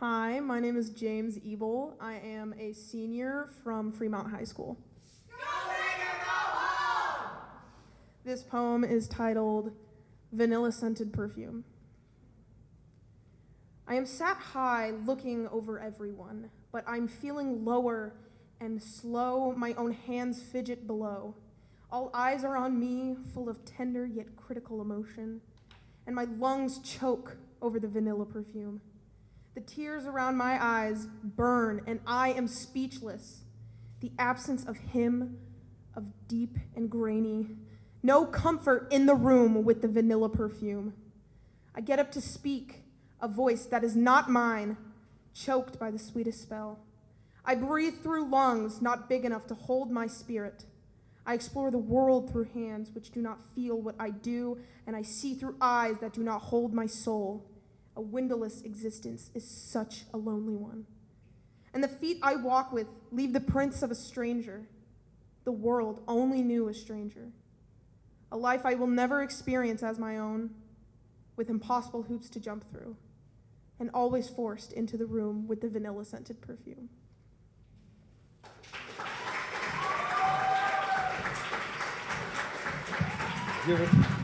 Hi, my name is James Ebel. I am a senior from Fremont High School. This poem is titled Vanilla Scented Perfume. I am sat high looking over everyone, but I'm feeling lower and slow. My own hands fidget below. All eyes are on me, full of tender yet critical emotion, and my lungs choke over the vanilla perfume. The tears around my eyes burn, and I am speechless. The absence of him, of deep and grainy, no comfort in the room with the vanilla perfume. I get up to speak, a voice that is not mine, choked by the sweetest spell. I breathe through lungs not big enough to hold my spirit. I explore the world through hands which do not feel what I do, and I see through eyes that do not hold my soul. A windowless existence is such a lonely one. And the feet I walk with leave the prints of a stranger. The world only knew a stranger. A life I will never experience as my own, with impossible hoops to jump through, and always forced into the room with the vanilla scented perfume. Give it.